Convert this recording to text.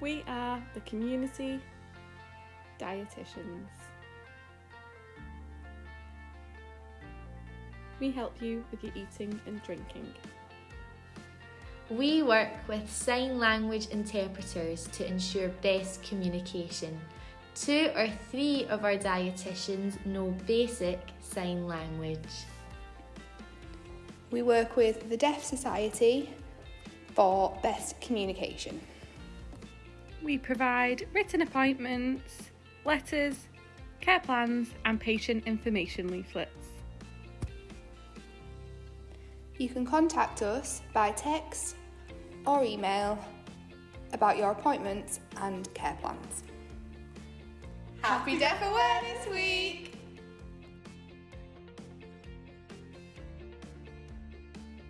We are the community dietitians. We help you with your eating and drinking. We work with sign language interpreters to ensure best communication. Two or three of our dietitians know basic sign language. We work with the Deaf Society for best communication. We provide written appointments, letters, care plans, and patient information leaflets. You can contact us by text or email about your appointments and care plans. Happy Deaf Awareness Week!